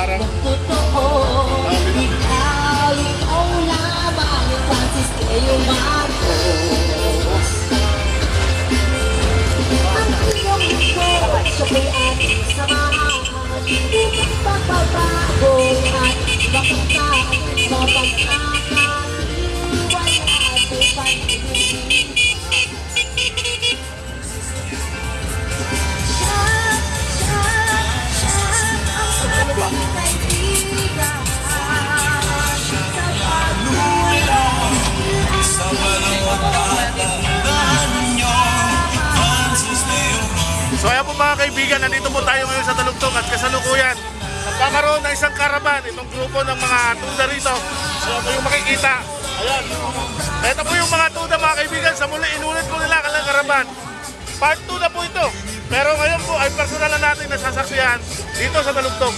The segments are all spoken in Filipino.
parang totoo Ikaw, ikaw lamang Francis Leo Marcos Ang iyong lingkod, siya'y ating samahan Di magbabago at mapagkaan, mapagkakan Wala mga kaibigan, nandito po tayo ngayon sa Talugtong at kasalukuyan. Nagkakaroon ng isang karaban, itong grupo ng mga tuda rito. So ito yung makikita. Ayan. Ito po yung mga tuda mga kaibigan. Sa muli, inulit po nila kanilang karaban. Part 2 na po ito. Pero ngayon po ay personal na natin nasasaksihan dito sa Talugtong.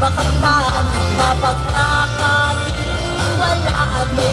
At makamtan Mapagkakatiwalaan may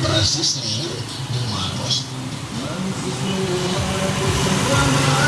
ko. Francis Leo Marcos. Para